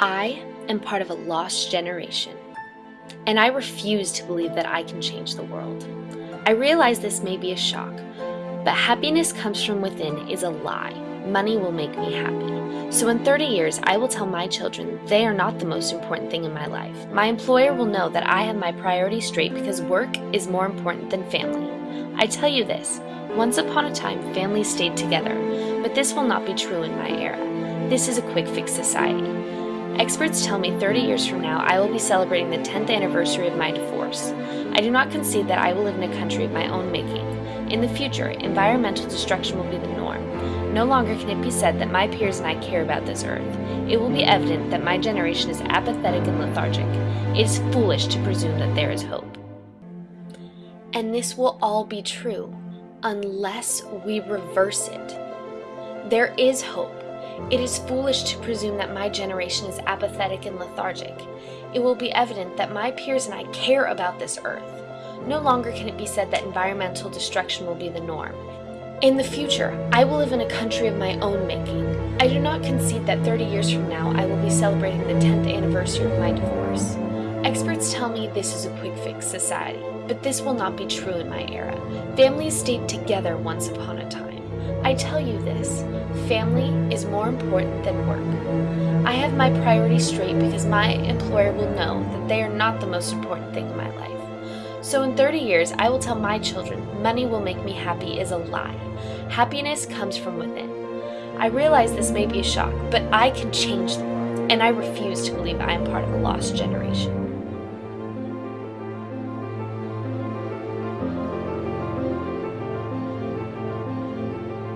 I am part of a lost generation, and I refuse to believe that I can change the world. I realize this may be a shock, but happiness comes from within is a lie. Money will make me happy. So in 30 years, I will tell my children they are not the most important thing in my life. My employer will know that I have my priorities straight because work is more important than family. I tell you this, once upon a time, families stayed together, but this will not be true in my era. This is a quick fix society. Experts tell me 30 years from now I will be celebrating the 10th anniversary of my divorce. I do not concede that I will live in a country of my own making. In the future, environmental destruction will be the norm. No longer can it be said that my peers and I care about this earth. It will be evident that my generation is apathetic and lethargic. It is foolish to presume that there is hope. And this will all be true unless we reverse it. There is hope. It is foolish to presume that my generation is apathetic and lethargic. It will be evident that my peers and I care about this earth. No longer can it be said that environmental destruction will be the norm. In the future, I will live in a country of my own making. I do not concede that 30 years from now I will be celebrating the 10th anniversary of my divorce. Experts tell me this is a quick fix society, but this will not be true in my era. Families stayed together once upon a time. I tell you this, family is more important than work. I have my priorities straight because my employer will know that they are not the most important thing in my life. So in 30 years, I will tell my children money will make me happy is a lie. Happiness comes from within. I realize this may be a shock, but I can change the world, and I refuse to believe I am part of a lost generation.